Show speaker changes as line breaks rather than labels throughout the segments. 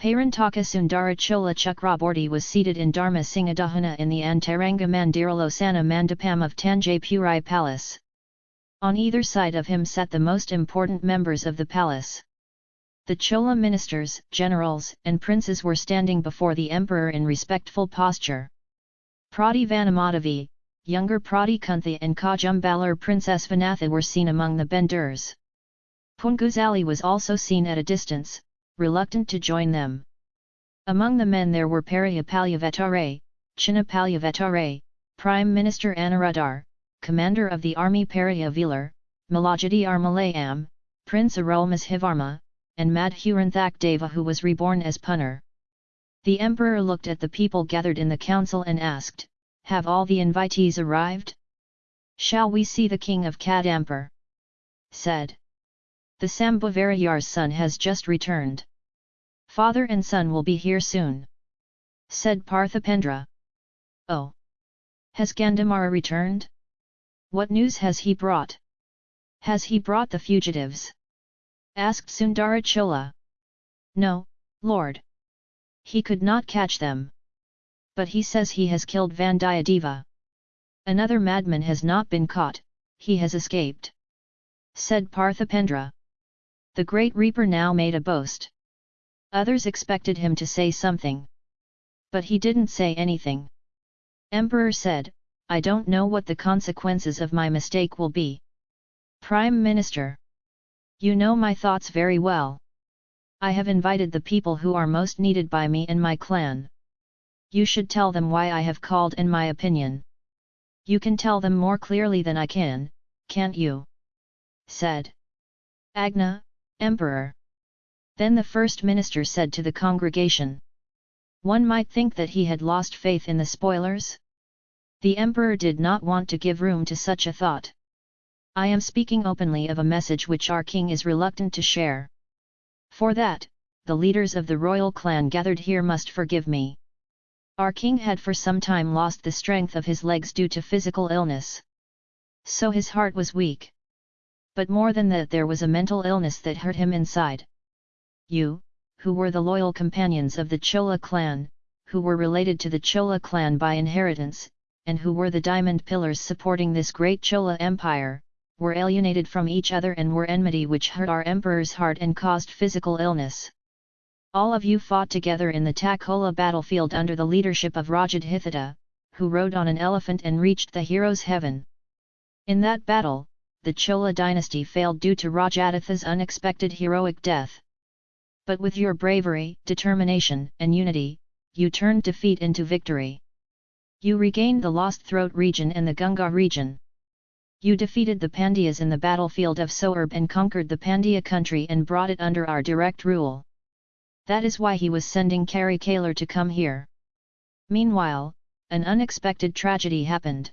Parantaka Sundara Chola Chakraborty was seated in Dharma Singadahana in the Antaranga Mandiralosana Mandapam of Tanjapuri Palace. On either side of him sat the most important members of the palace. The Chola ministers, generals, and princes were standing before the emperor in respectful posture. Prati Vanamadavi, younger Prati Kuntha and Kajumbalar Princess Vanatha were seen among the benders. Punguzali was also seen at a distance, reluctant to join them. Among the men there were Pariyapalyavatare, Chinnapalyavatare, Prime Minister Anuradhar, Commander of the Army Pariyavilar, Malajadi Armalayam, Prince Arulmozhivarma, and Madhuranthak Deva who was reborn as Punnar. The emperor looked at the people gathered in the council and asked, Have all the invitees arrived? Shall we see the king of Kadampur? Said. The Sambhavarayar's son has just returned. Father and son will be here soon. Said Parthipendra. Oh! Has Gandamara returned? What news has he brought? Has he brought the fugitives? Asked Sundara Chola. No, Lord. He could not catch them. But he says he has killed Vandiyadeva. Another madman has not been caught, he has escaped. Said Parthipendra. The great reaper now made a boast. Others expected him to say something. But he didn't say anything. Emperor said, I don't know what the consequences of my mistake will be. Prime Minister. You know my thoughts very well. I have invited the people who are most needed by me and my clan. You should tell them why I have called in my opinion. You can tell them more clearly than I can, can't you? Said Agna, Emperor. Then the first minister said to the congregation. One might think that he had lost faith in the spoilers? The emperor did not want to give room to such a thought. I am speaking openly of a message which our king is reluctant to share. For that, the leaders of the royal clan gathered here must forgive me. Our king had for some time lost the strength of his legs due to physical illness. So his heart was weak. But more than that there was a mental illness that hurt him inside you, who were the loyal companions of the Chola clan, who were related to the Chola clan by inheritance, and who were the diamond pillars supporting this great Chola empire, were alienated from each other and were enmity which hurt our emperor's heart and caused physical illness. All of you fought together in the Takola battlefield under the leadership of Rajadhitha, who rode on an elephant and reached the hero's heaven. In that battle, the Chola dynasty failed due to Rajaditha's unexpected heroic death but with your bravery, determination, and unity, you turned defeat into victory. You regained the lost throat region and the Gunga region. You defeated the Pandyas in the battlefield of Soerb and conquered the Pandya country and brought it under our direct rule. That is why he was sending Kari Kalar to come here. Meanwhile, an unexpected tragedy happened.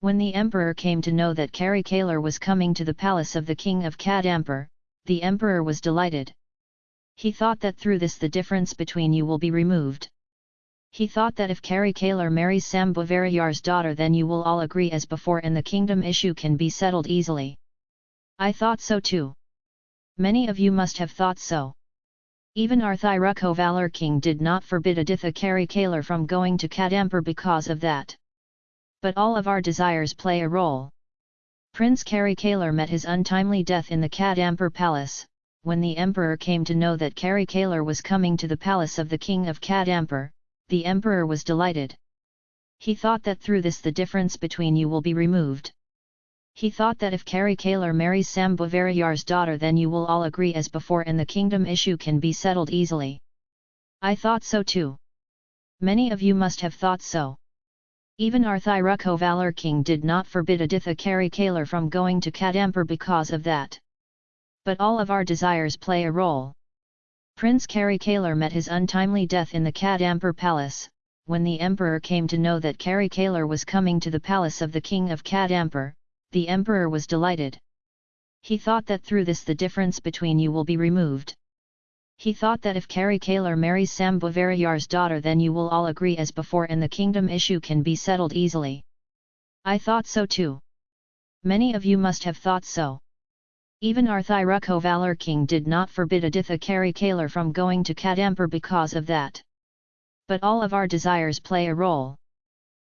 When the emperor came to know that Kari Kalar was coming to the palace of the king of Kadampur, the emperor was delighted. He thought that through this the difference between you will be removed. He thought that if Kari Kalar marries Sam Sambhavarayar's daughter then you will all agree as before and the kingdom issue can be settled easily. I thought so too. Many of you must have thought so. Even our Thirukovalar king did not forbid Aditha Kari Kalar from going to Kadampur because of that. But all of our desires play a role. Prince Kari Kalar met his untimely death in the Kadampur palace, when the emperor came to know that Kari Kalar was coming to the palace of the king of Kadampur, the emperor was delighted. He thought that through this the difference between you will be removed. He thought that if Kari Kalar marries Sambhavarayar's daughter then you will all agree as before and the kingdom issue can be settled easily. I thought so too. Many of you must have thought so. Even our Thirukovalar king did not forbid Aditha Kari Kalar from going to Kadampur because of that but all of our desires play a role. Prince Kari Kalar met his untimely death in the Kadampur palace, when the emperor came to know that Kari Kalar was coming to the palace of the king of Kadampur, the emperor was delighted. He thought that through this the difference between you will be removed. He thought that if Kari Kalar marries Sambhavarayar's daughter then you will all agree as before and the kingdom issue can be settled easily. I thought so too. Many of you must have thought so. Even Arthiruko Valor King did not forbid Aditha Kari Kalar from going to Kadampur because of that. But all of our desires play a role.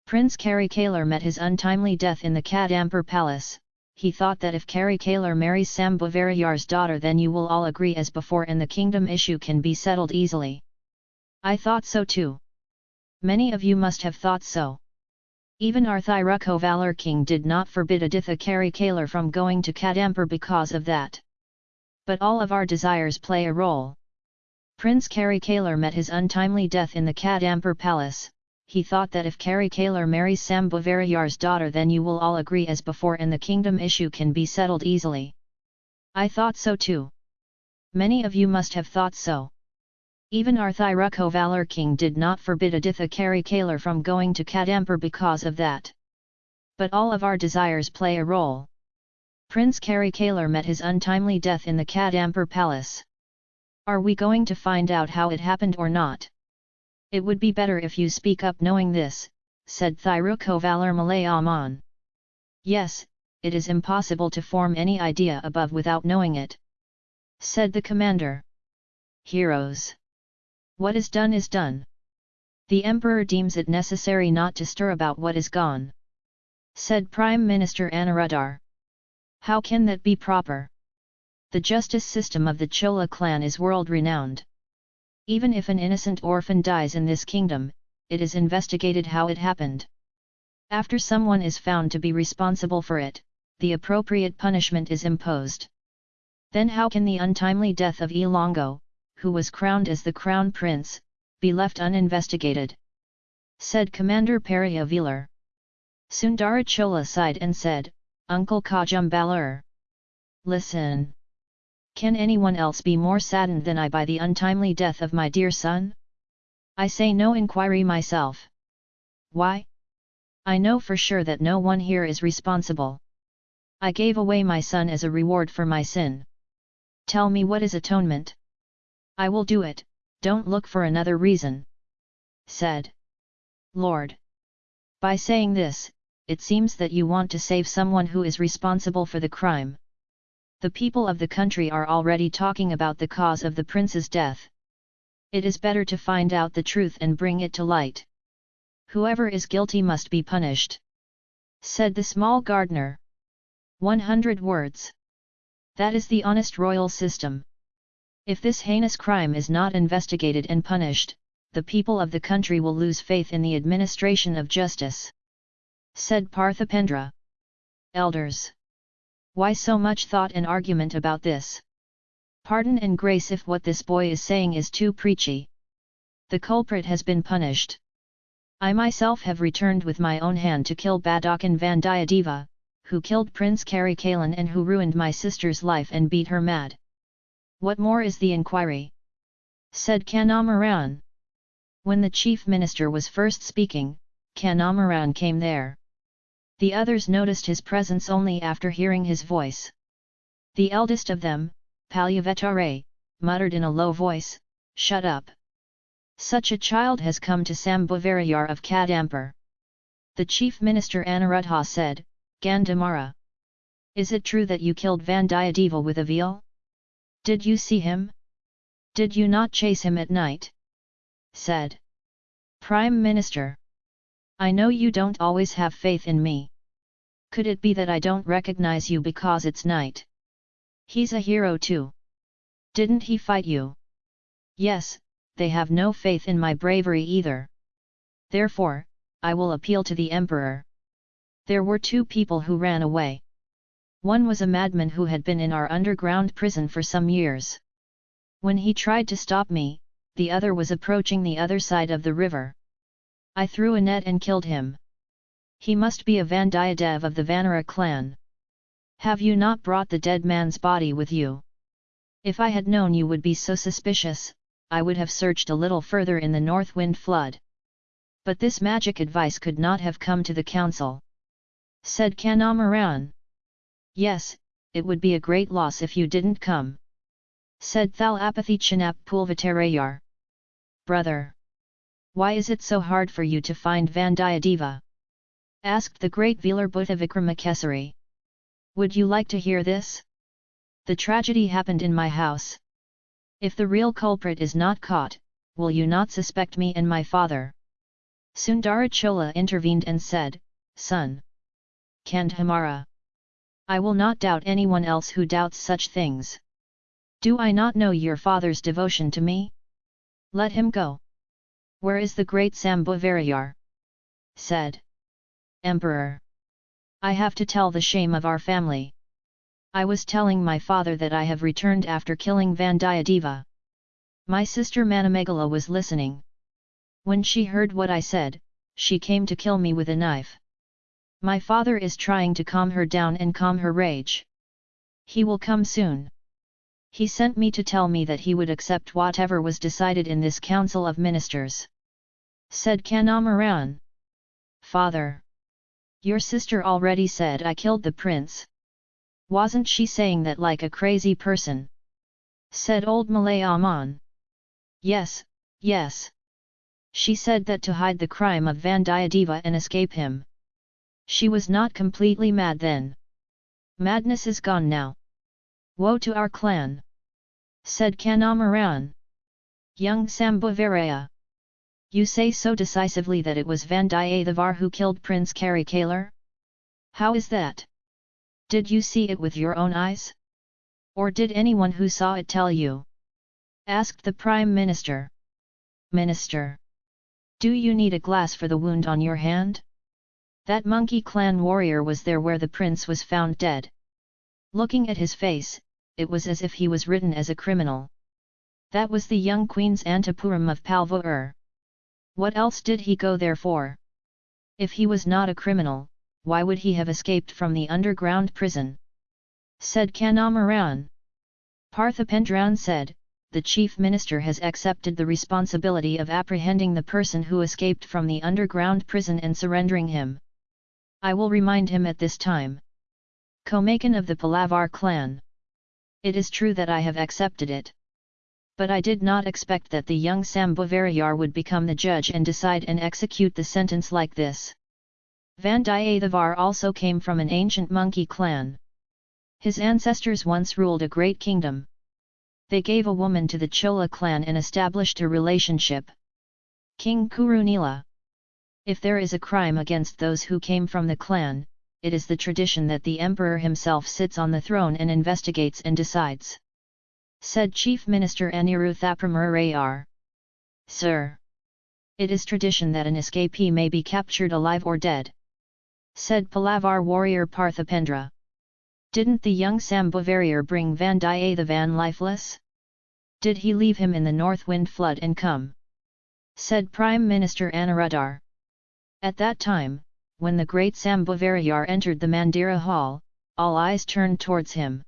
Prince Kari Kalar met his untimely death in the Kadampur palace, he thought that if Kari Kalar marries Sambhavarayar's daughter then you will all agree as before and the kingdom issue can be settled easily. I thought so too. Many of you must have thought so. Even Arthiruko Valor King did not forbid Aditha Kari Kalar from going to Kadampur because of that. But all of our desires play a role. Prince Kari Kalar met his untimely death in the Kadampur palace, he thought that if Kari Kalar marries Sambhavarayar's daughter then you will all agree as before and the kingdom issue can be settled easily. I thought so too. Many of you must have thought so. Even Arthiruko Valor King did not forbid Aditha Kari Kalar from going to Kadampur because of that. But all of our desires play a role. Prince Kari Kalar met his untimely death in the Kadampur palace. Are we going to find out how it happened or not? It would be better if you speak up knowing this, said Thiruko Valor Malayaman. Yes, it is impossible to form any idea above without knowing it. Said the commander. Heroes. What is done is done. The emperor deems it necessary not to stir about what is gone. Said Prime Minister Anuruddhar. How can that be proper? The justice system of the Chola clan is world-renowned. Even if an innocent orphan dies in this kingdom, it is investigated how it happened. After someone is found to be responsible for it, the appropriate punishment is imposed. Then how can the untimely death of Elongo, who was crowned as the crown prince, be left uninvestigated? Said Commander Periyavelar. Sundarachola sighed and said, Uncle Kajumbalur. Listen. Can anyone else be more saddened than I by the untimely death of my dear son? I say no inquiry myself. Why? I know for sure that no one here is responsible. I gave away my son as a reward for my sin. Tell me what is atonement? I will do it, don't look for another reason. Said. Lord. By saying this, it seems that you want to save someone who is responsible for the crime the people of the country are already talking about the cause of the prince's death. It is better to find out the truth and bring it to light. Whoever is guilty must be punished. Said the small gardener. 100 words. That is the honest royal system. If this heinous crime is not investigated and punished, the people of the country will lose faith in the administration of justice. Said Parthipendra. Elders. Why so much thought and argument about this? Pardon and grace if what this boy is saying is too preachy. The culprit has been punished. I myself have returned with my own hand to kill Badakan Vandiyadeva, who killed Prince Karikalan and who ruined my sister's life and beat her mad. What more is the inquiry? Said Kanamaran. When the chief minister was first speaking, Kanamaran came there. The others noticed his presence only after hearing his voice. The eldest of them, Palyavetare, muttered in a low voice, Shut up! Such a child has come to Sambhavarayar of Kadampur. The chief minister Anuruddha said, Gandamara. Is it true that you killed Vandiyadeva with a veal? Did you see him? Did you not chase him at night? Said. Prime Minister. I know you don't always have faith in me. Could it be that I don't recognize you because it's night? He's a hero too. Didn't he fight you? Yes, they have no faith in my bravery either. Therefore, I will appeal to the emperor. There were two people who ran away. One was a madman who had been in our underground prison for some years. When he tried to stop me, the other was approaching the other side of the river. I threw a net and killed him. He must be a Vandiyadev of the Vanara clan. Have you not brought the dead man's body with you? If I had known you would be so suspicious, I would have searched a little further in the north wind flood. But this magic advice could not have come to the council. Said Kanamaran. Yes, it would be a great loss if you didn't come. Said Thalapathy Chinap Pulvatarayar. Brother! Why is it so hard for you to find Vandiyadeva? asked the great Velar Bhutta Vikramakesari. Would you like to hear this? The tragedy happened in my house. If the real culprit is not caught, will you not suspect me and my father? Sundarachola intervened and said, Son! Kandhamara! I will not doubt anyone else who doubts such things. Do I not know your father's devotion to me? Let him go. Where is the great Sambhavarayar? Said. Emperor! I have to tell the shame of our family. I was telling my father that I have returned after killing Vandiyadeva. My sister Manamegala was listening. When she heard what I said, she came to kill me with a knife. My father is trying to calm her down and calm her rage. He will come soon. He sent me to tell me that he would accept whatever was decided in this council of ministers. Said Kandamaran. Father! Your sister already said I killed the prince. Wasn't she saying that like a crazy person? Said old Malay Aman. Yes, yes. She said that to hide the crime of Vandiyadeva and escape him. She was not completely mad then. Madness is gone now. Woe to our clan! Said Kandamaran. Young Sambhavaraya. You say so decisively that it was Vandiyathevar who killed Prince Karikalar? How is that? Did you see it with your own eyes? Or did anyone who saw it tell you? Asked the Prime Minister. Minister! Do you need a glass for the wound on your hand? That monkey clan warrior was there where the prince was found dead. Looking at his face, it was as if he was written as a criminal. That was the young queen's Antapuram of Palvour. What else did he go there for? If he was not a criminal, why would he have escaped from the underground prison? Said Kandamaran. Parthipendran said, the chief minister has accepted the responsibility of apprehending the person who escaped from the underground prison and surrendering him. I will remind him at this time. Komakan of the Palavar clan. It is true that I have accepted it. But I did not expect that the young Sambhavarayar would become the judge and decide and execute the sentence like this. Vandiyathevar also came from an ancient monkey clan. His ancestors once ruled a great kingdom. They gave a woman to the Chola clan and established a relationship. King Kurunila If there is a crime against those who came from the clan, it is the tradition that the emperor himself sits on the throne and investigates and decides. Said Chief Minister Aniruthapramurayar. Sir! It is tradition that an escapee may be captured alive or dead said Palavar warrior Parthipendra. Didn't the young Sambhavarayar bring Vandiyathevan lifeless? Did he leave him in the north wind flood and come? Said Prime Minister Anuruddhar. At that time, when the great Sambhavarayar entered the Mandira hall, all eyes turned towards him.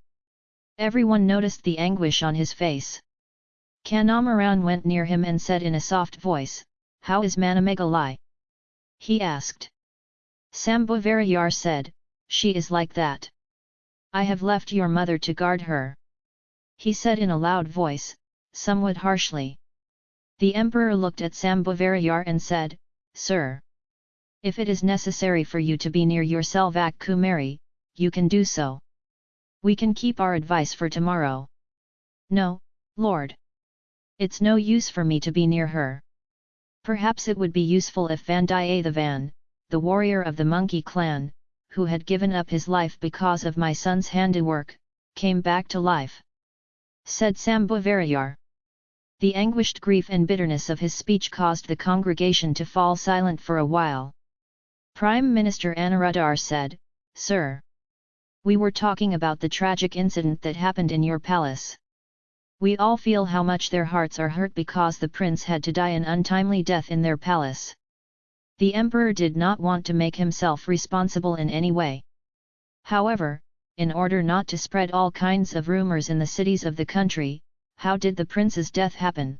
Everyone noticed the anguish on his face. Kandamaran went near him and said in a soft voice, How is Manamegalai? He asked. Sambhavarayar said, She is like that. I have left your mother to guard her. He said in a loud voice, somewhat harshly. The emperor looked at Sambhavarayar and said, Sir! If it is necessary for you to be near your Selvak Kumari, you can do so. We can keep our advice for tomorrow. No, Lord! It's no use for me to be near her. Perhaps it would be useful if Vandiyathevan, the Van, the warrior of the monkey clan, who had given up his life because of my son's handiwork, came back to life. Said Sambhavarayar. The anguished grief and bitterness of his speech caused the congregation to fall silent for a while. Prime Minister Anuruddhar said, Sir! We were talking about the tragic incident that happened in your palace. We all feel how much their hearts are hurt because the prince had to die an untimely death in their palace. The emperor did not want to make himself responsible in any way. However, in order not to spread all kinds of rumors in the cities of the country, how did the prince's death happen?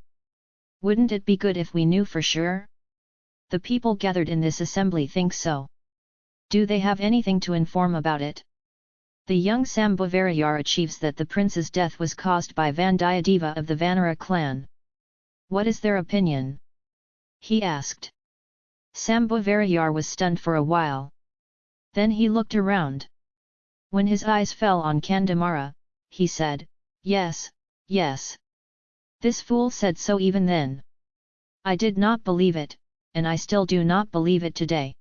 Wouldn't it be good if we knew for sure? The people gathered in this assembly think so. Do they have anything to inform about it? The young Sambhavarayar achieves that the prince's death was caused by Vandiyadeva of the Vanara clan. What is their opinion? He asked. Sambhavarayar was stunned for a while. Then he looked around. When his eyes fell on Kandamara, he said, yes, yes. This fool said so even then. I did not believe it, and I still do not believe it today.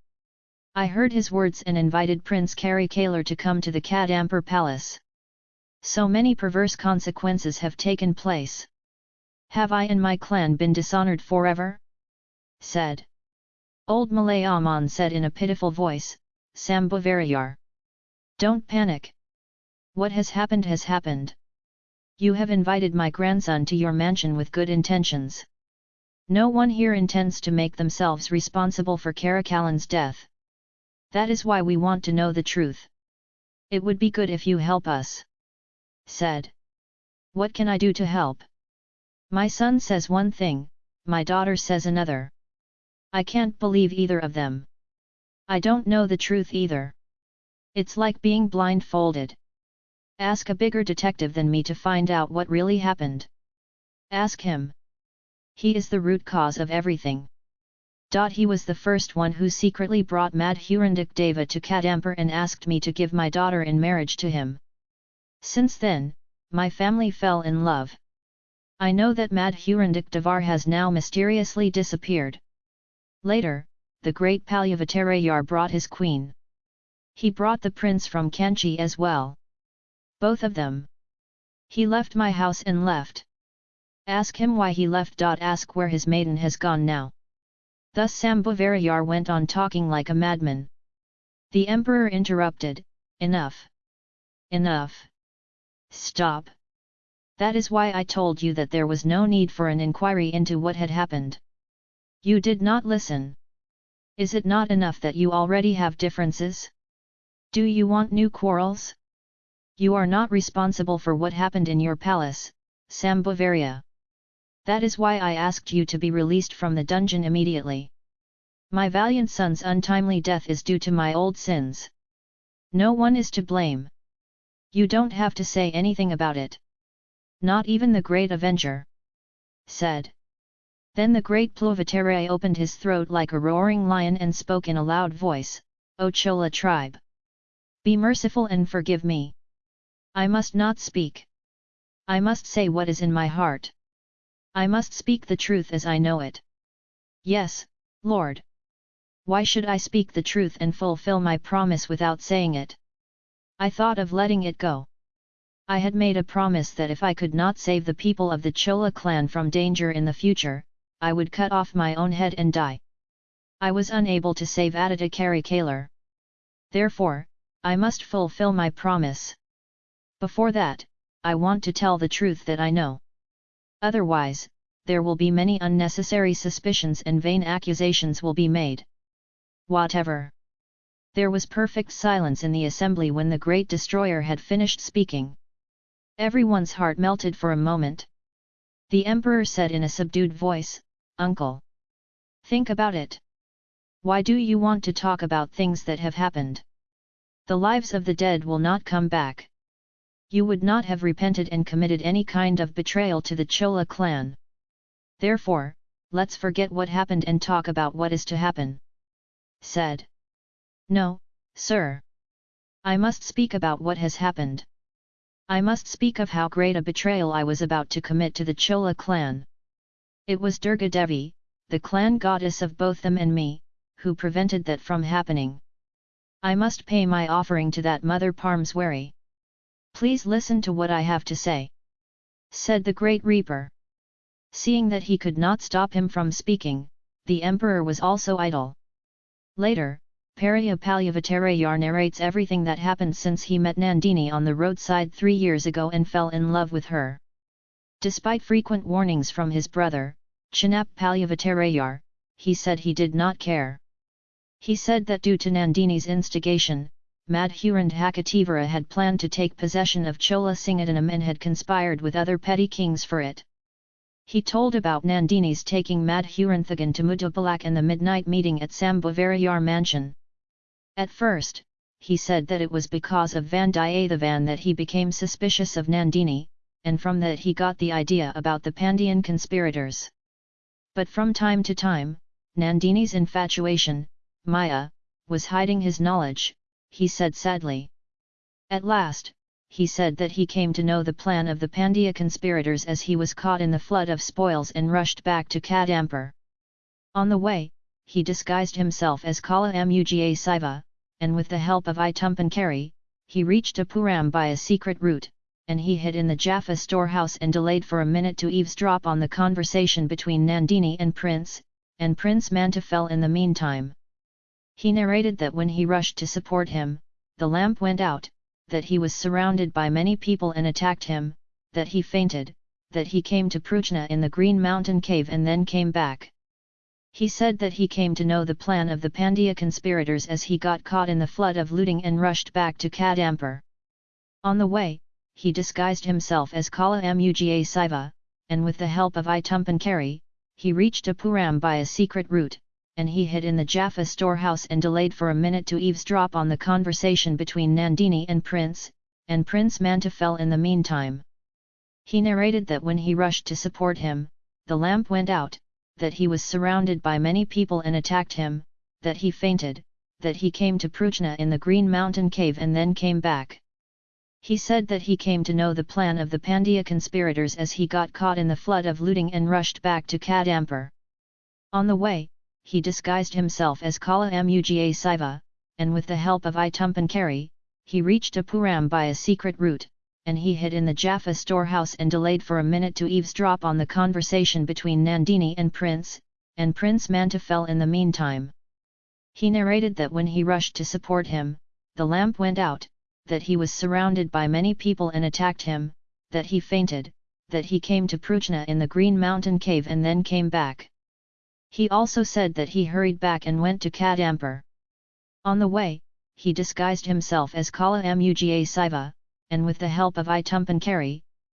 I heard his words and invited Prince Kari Kalar to come to the Kadampur palace. So many perverse consequences have taken place. Have I and my clan been dishonoured forever? said. Old Malayaman said in a pitiful voice, Sambhavarayar. Don't panic. What has happened has happened. You have invited my grandson to your mansion with good intentions. No one here intends to make themselves responsible for Karakalan's death. That is why we want to know the truth. It would be good if you help us. Said. What can I do to help? My son says one thing, my daughter says another. I can't believe either of them. I don't know the truth either. It's like being blindfolded. Ask a bigger detective than me to find out what really happened. Ask him. He is the root cause of everything. He was the first one who secretly brought Madhurandak Deva to Kadampur and asked me to give my daughter in marriage to him. Since then, my family fell in love. I know that Madhurandak Devar has now mysteriously disappeared. Later, the great Palyavattarayar brought his queen. He brought the prince from Kanchi as well. Both of them. He left my house and left. Ask him why he left. Ask where his maiden has gone now. Thus Sambhavarayar went on talking like a madman. The emperor interrupted, Enough! Enough! Stop! That is why I told you that there was no need for an inquiry into what had happened. You did not listen. Is it not enough that you already have differences? Do you want new quarrels? You are not responsible for what happened in your palace, Sambhavarya. That is why I asked you to be released from the dungeon immediately. My valiant son's untimely death is due to my old sins. No one is to blame. You don't have to say anything about it. Not even the great avenger. Said. Then the great Pluvatare opened his throat like a roaring lion and spoke in a loud voice, O Chola tribe! Be merciful and forgive me. I must not speak. I must say what is in my heart. I must speak the truth as I know it. Yes, Lord. Why should I speak the truth and fulfill my promise without saying it? I thought of letting it go. I had made a promise that if I could not save the people of the Chola clan from danger in the future, I would cut off my own head and die. I was unable to save Aditya Karikalar. Therefore, I must fulfill my promise. Before that, I want to tell the truth that I know. Otherwise, there will be many unnecessary suspicions and vain accusations will be made. Whatever. There was perfect silence in the assembly when the great destroyer had finished speaking. Everyone's heart melted for a moment. The emperor said in a subdued voice, Uncle. Think about it. Why do you want to talk about things that have happened? The lives of the dead will not come back. You would not have repented and committed any kind of betrayal to the Chola clan. Therefore, let's forget what happened and talk about what is to happen. Said. No, sir. I must speak about what has happened. I must speak of how great a betrayal I was about to commit to the Chola clan. It was Durga Devi, the clan goddess of both them and me, who prevented that from happening. I must pay my offering to that Mother Parmeswari. Please listen to what I have to say. Said the Great Reaper. Seeing that he could not stop him from speaking, the emperor was also idle. Later, Parya Palyavattarayar narrates everything that happened since he met Nandini on the roadside three years ago and fell in love with her. Despite frequent warnings from his brother, Chinap Palyavattarayar, he said he did not care. He said that due to Nandini's instigation, Madhurandhakativara had planned to take possession of Chola Singhadanam and had conspired with other petty kings for it. He told about Nandini's taking Madhuranthagan to Mudupalak and the midnight meeting at Sambhavarayar mansion. At first, he said that it was because of Vandiyathevan that he became suspicious of Nandini, and from that he got the idea about the Pandyan conspirators. But from time to time, Nandini's infatuation, Maya, was hiding his knowledge, he said sadly. At last, he said that he came to know the plan of the Pandya conspirators as he was caught in the flood of spoils and rushed back to Kadampur. On the way, he disguised himself as Kala Muga Siva, and with the help of Itumpan he reached Apuram by a secret route, and he hid in the Jaffa storehouse and delayed for a minute to eavesdrop on the conversation between Nandini and Prince, and Prince Mantefel in the meantime. He narrated that when he rushed to support him, the lamp went out, that he was surrounded by many people and attacked him, that he fainted, that he came to Pruchna in the Green Mountain cave and then came back. He said that he came to know the plan of the Pandya conspirators as he got caught in the flood of looting and rushed back to Kadampur. On the way, he disguised himself as Kala Muga Siva, and with the help of Itumpan he reached Apuram by a secret route, and he hid in the Jaffa storehouse and delayed for a minute to eavesdrop on the conversation between Nandini and Prince, and Prince Mantefel in the meantime. He narrated that when he rushed to support him, the lamp went out, that he was surrounded by many people and attacked him, that he fainted, that he came to Pruchna in the Green Mountain cave and then came back. He said that he came to know the plan of the Pandya conspirators as he got caught in the flood of looting and rushed back to Kadampur. On the way, he disguised himself as Kala Muga Siva, and with the help of Itumpan he reached Apuram by a secret route, and he hid in the Jaffa storehouse and delayed for a minute to eavesdrop on the conversation between Nandini and Prince, and Prince Mantefel in the meantime. He narrated that when he rushed to support him, the lamp went out, that he was surrounded by many people and attacked him, that he fainted, that he came to Pruchna in the Green Mountain cave and then came back. He also said that he hurried back and went to Kadampur. On the way, he disguised himself as Kala Muga Siva, and with the help of Itumpan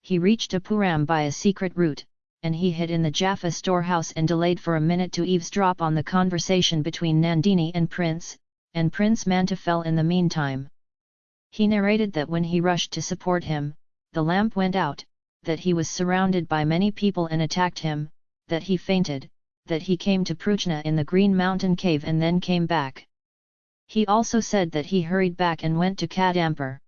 he reached Apuram by a secret route, and he hid in the Jaffa storehouse and delayed for a minute to eavesdrop on the conversation between Nandini and Prince, and Prince Mantefel in the meantime. He narrated that when he rushed to support him, the lamp went out, that he was surrounded by many people and attacked him, that he fainted, that he came to Pruchna in the Green Mountain cave and then came back. He also said that he hurried back and went to Kadampur.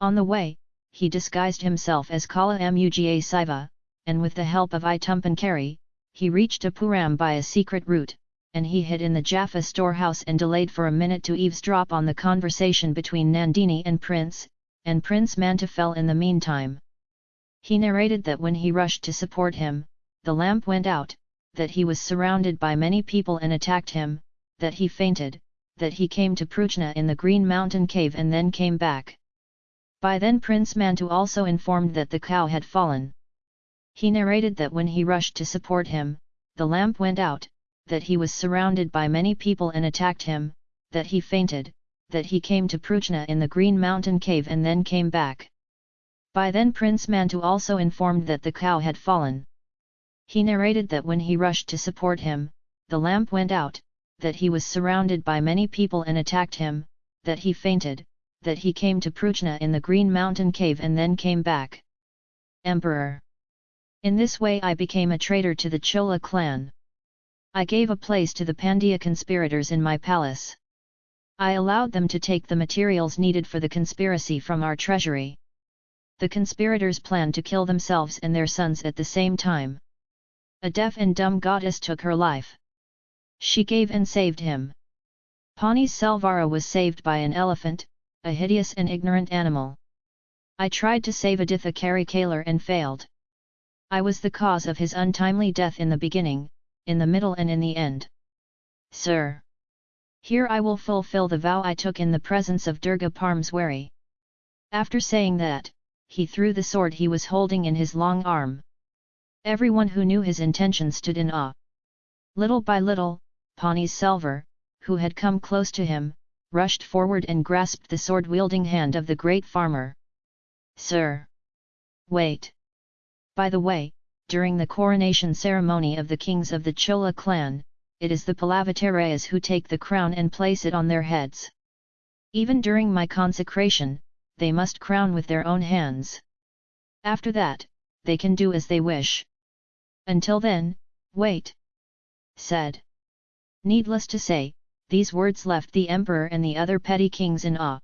On the way, he disguised himself as Kala Muga Siva, and with the help of Itumpan he reached Apuram by a secret route, and he hid in the Jaffa storehouse and delayed for a minute to eavesdrop on the conversation between Nandini and Prince, and Prince Mantefel in the meantime. He narrated that when he rushed to support him, the lamp went out, that he was surrounded by many people and attacked him, that he fainted, that he came to Pruchna in the Green Mountain cave and then came back. By then Prince Mantu also informed that the cow had fallen. He narrated that when he rushed to support him, the lamp went out, that he was surrounded by many people and attacked him, that he fainted, that he came to Pruchna in the Green Mountain cave and then came back. By then Prince Mantu also informed that the cow had fallen. He narrated that when he rushed to support him, the lamp went out, that he was surrounded by many people and attacked him, that he fainted, that he came to Pruchna in the Green Mountain cave and then came back. Emperor. In this way I became a traitor to the Chola clan. I gave a place to the Pandya conspirators in my palace. I allowed them to take the materials needed for the conspiracy from our treasury. The conspirators planned to kill themselves and their sons at the same time. A deaf and dumb goddess took her life. She gave and saved him. Pani Selvara was saved by an elephant, a hideous and ignorant animal. I tried to save Aditha Karikalar and failed. I was the cause of his untimely death in the beginning, in the middle and in the end. Sir! Here I will fulfill the vow I took in the presence of Durga Parmeswari. After saying that, he threw the sword he was holding in his long arm. Everyone who knew his intention stood in awe. Little by little, Pawnee's Selvar, who had come close to him, rushed forward and grasped the sword-wielding hand of the great farmer. Sir! Wait! By the way, during the coronation ceremony of the kings of the Chola clan, it is the Pallavatarayas who take the crown and place it on their heads. Even during my consecration, they must crown with their own hands. After that, they can do as they wish. Until then, wait! said. Needless to say, these words left the emperor and the other petty kings in awe.